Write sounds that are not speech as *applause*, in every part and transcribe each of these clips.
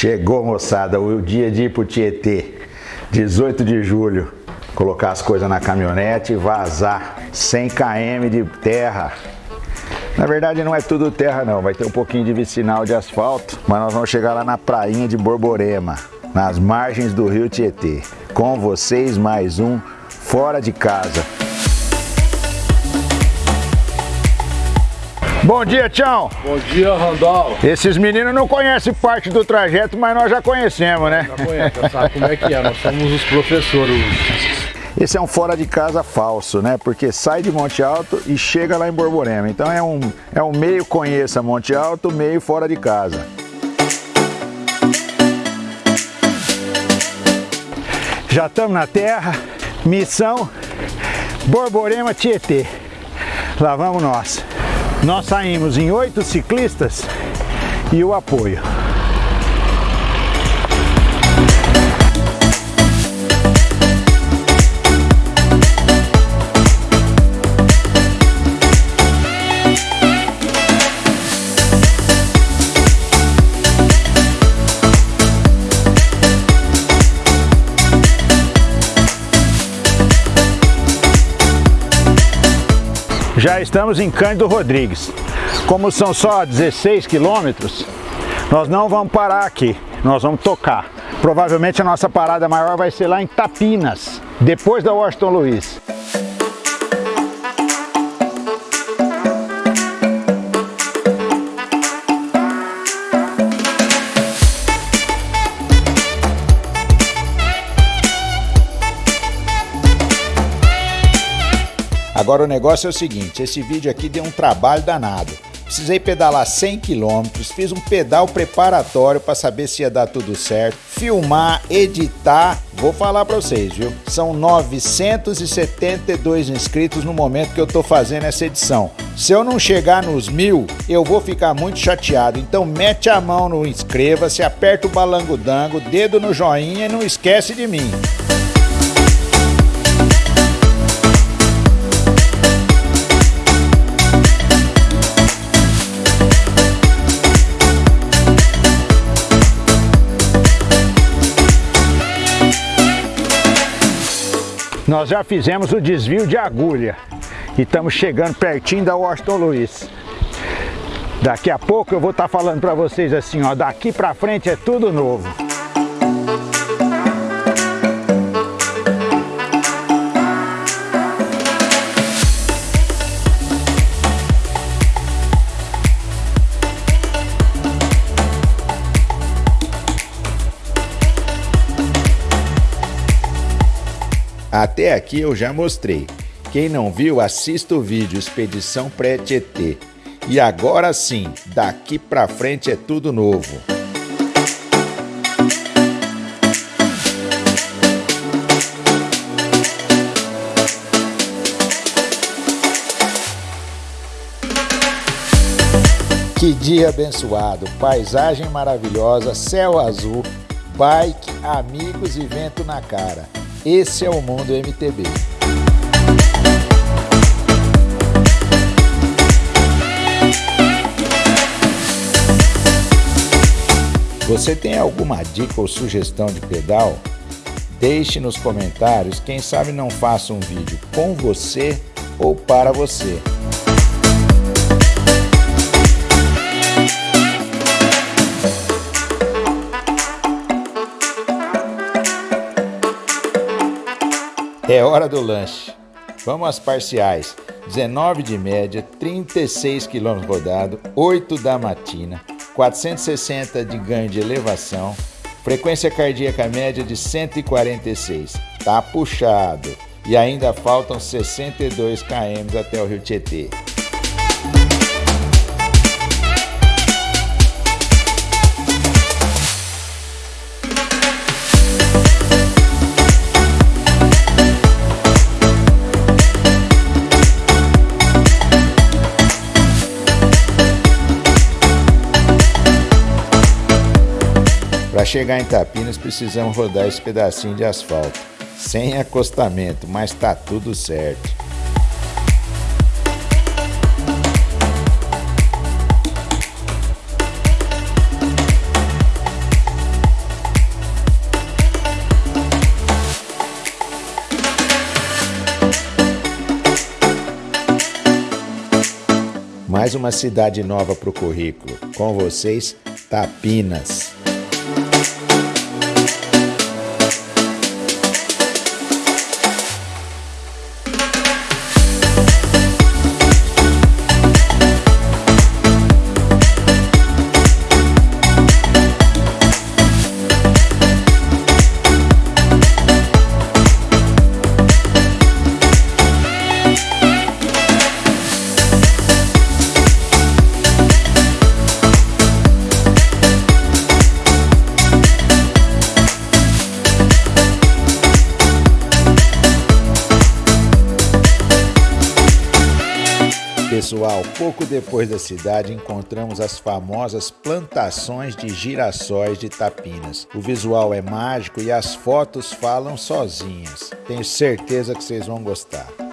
Chegou, moçada, o dia de ir pro Tietê. 18 de julho. Colocar as coisas na caminhonete e vazar. 100 km de terra. Na verdade não é tudo terra não, vai ter um pouquinho de vicinal de asfalto, mas nós vamos chegar lá na prainha de Borborema, nas margens do rio Tietê. Com vocês mais um Fora de Casa. Bom dia, Tião. Bom dia, Randall. Esses meninos não conhecem parte do trajeto, mas nós já conhecemos, né? Já conhece, já sabe como é que é. Nós somos os professores. Esse é um fora de casa falso, né? Porque sai de Monte Alto e chega lá em Borborema. Então é um, é um meio conheça Monte Alto, meio fora de casa. Já estamos na terra, missão Borborema Tietê. Lá vamos nós. Nós saímos em oito ciclistas e o apoio. Já estamos em Cândido Rodrigues. Como são só 16 quilômetros, nós não vamos parar aqui, nós vamos tocar. Provavelmente a nossa parada maior vai ser lá em Tapinas, depois da Washington Luiz. Agora o negócio é o seguinte, esse vídeo aqui deu um trabalho danado. Precisei pedalar 100 km, fiz um pedal preparatório para saber se ia dar tudo certo, filmar, editar, vou falar para vocês, viu? São 972 inscritos no momento que eu tô fazendo essa edição. Se eu não chegar nos mil, eu vou ficar muito chateado. Então mete a mão no inscreva-se, aperta o balangodango, dedo no joinha e não esquece de mim. Nós já fizemos o desvio de agulha e estamos chegando pertinho da Washington Luiz. Daqui a pouco eu vou estar tá falando para vocês assim, ó, daqui para frente é tudo novo. Até aqui eu já mostrei. Quem não viu, assista o vídeo Expedição Pré-Tietê. E agora sim, daqui pra frente é tudo novo. Que dia abençoado, paisagem maravilhosa, céu azul, bike, amigos e vento na cara. Esse é o mundo MTB. Você tem alguma dica ou sugestão de pedal? Deixe nos comentários, quem sabe não faça um vídeo com você ou para você. É hora do lanche. Vamos às parciais. 19 de média, 36 km rodado, 8 da matina, 460 de ganho de elevação, frequência cardíaca média de 146. Tá puxado. E ainda faltam 62 km até o Rio Tietê. chegar em Tapinas precisamos rodar esse pedacinho de asfalto, sem acostamento, mas tá tudo certo. Mais uma cidade nova para o currículo. Com vocês, Tapinas. Pessoal, pouco depois da cidade encontramos as famosas plantações de girassóis de Tapinas. O visual é mágico e as fotos falam sozinhas. Tenho certeza que vocês vão gostar.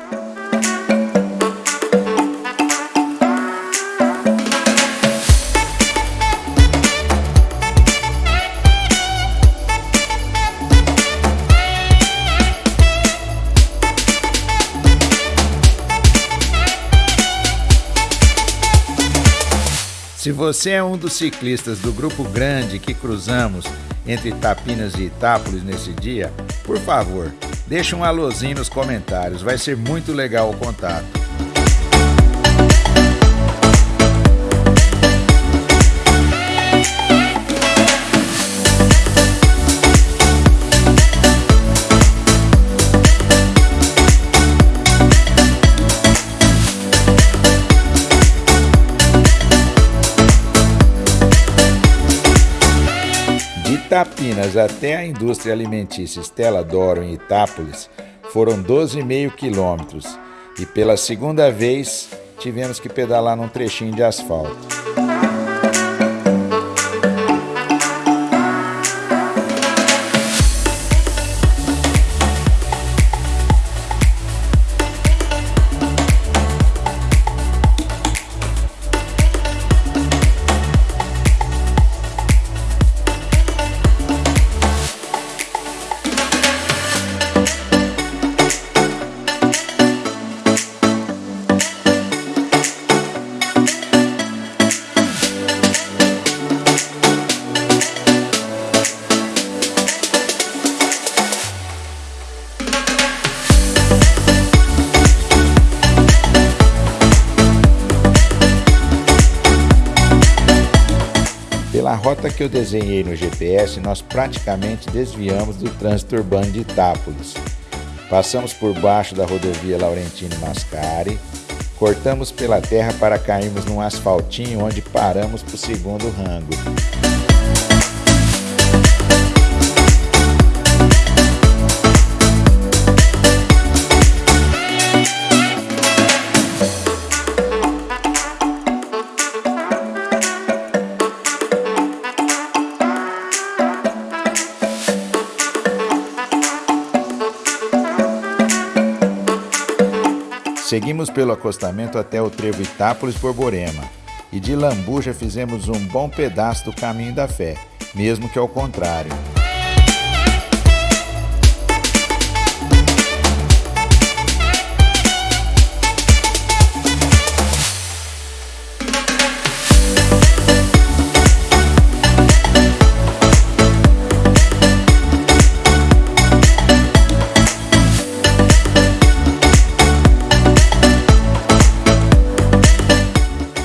Você é um dos ciclistas do grupo grande que cruzamos entre Tapinas e Itápolis nesse dia, por favor, deixe um alôzinho nos comentários, vai ser muito legal o contato. Itapinas até a indústria alimentícia Stella Doro em Itápolis foram 12,5 quilômetros e pela segunda vez tivemos que pedalar num trechinho de asfalto. Rota que eu desenhei no GPS, nós praticamente desviamos do trânsito urbano de Itápolis. Passamos por baixo da rodovia Laurentino Mascari, cortamos pela terra para cairmos num asfaltinho onde paramos para o segundo rango. Seguimos pelo acostamento até o trevo Itápolis Borborema e de Lambuja fizemos um bom pedaço do caminho da fé, mesmo que ao contrário.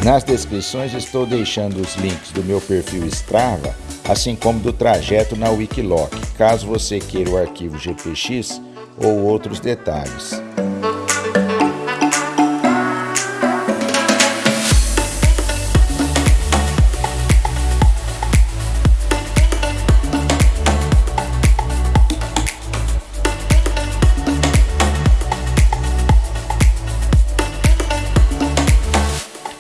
Nas descrições estou deixando os links do meu perfil Strava, assim como do trajeto na Wikiloc, caso você queira o arquivo GPX ou outros detalhes.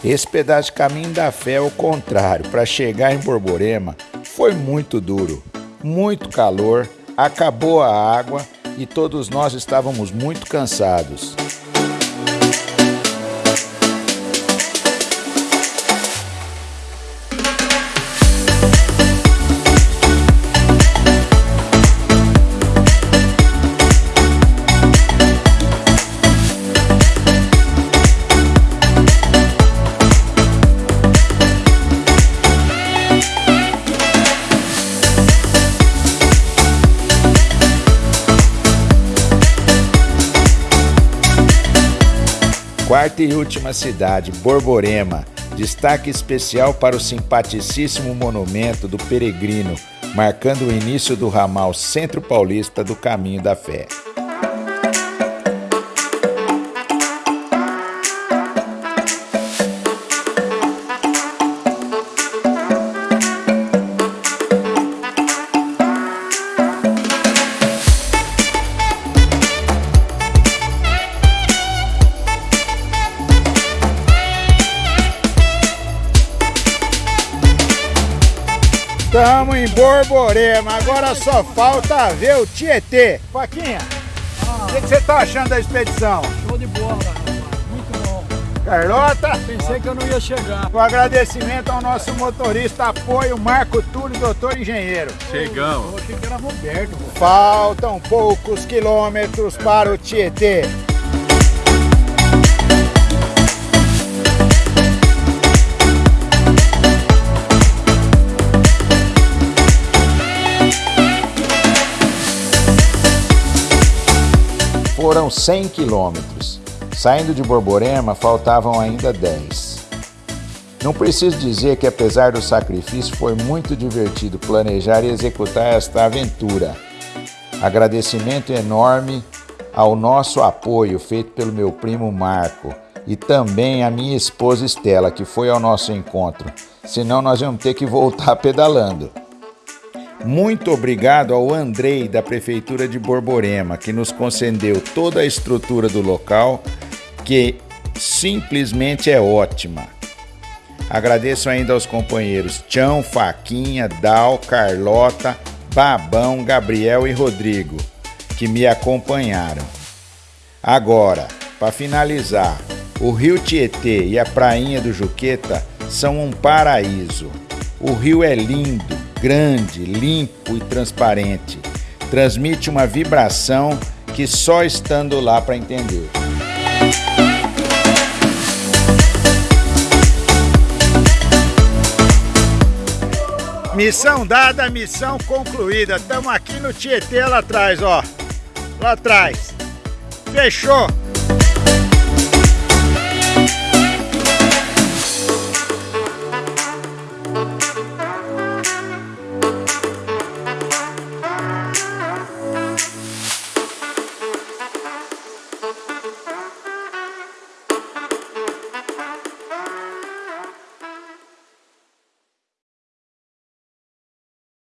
Esse pedaço de caminho da fé é o contrário. Para chegar em Borborema foi muito duro, muito calor, acabou a água e todos nós estávamos muito cansados. Quarta e última cidade, Borborema. Destaque especial para o simpaticíssimo monumento do Peregrino, marcando o início do ramal Centro Paulista do Caminho da Fé. Estamos em Borborema, agora só falta ver o Tietê. Faquinha, o que, que você tá achando da expedição? Show de bola. Muito bom. Carlota, Pensei que eu não ia chegar. um agradecimento ao nosso motorista apoio Marco Túlio, doutor engenheiro. Eu achei que era Roberto. Faltam poucos quilômetros para o Tietê. Foram 100 quilômetros. Saindo de Borborema, faltavam ainda 10. Não preciso dizer que, apesar do sacrifício, foi muito divertido planejar e executar esta aventura. Agradecimento enorme ao nosso apoio feito pelo meu primo Marco e também à minha esposa Estela, que foi ao nosso encontro. Senão, nós vamos ter que voltar *laughs* pedalando. Muito obrigado ao Andrei da Prefeitura de Borborema, que nos concedeu toda a estrutura do local, que simplesmente é ótima. Agradeço ainda aos companheiros Tião, Faquinha, Dal, Carlota, Babão, Gabriel e Rodrigo, que me acompanharam. Agora, para finalizar, o Rio Tietê e a Prainha do Juqueta são um paraíso. O rio é lindo, grande, limpo e transparente. Transmite uma vibração que só estando lá para entender. Missão dada, missão concluída. Estamos aqui no Tietê lá atrás, ó. Lá atrás. Fechou.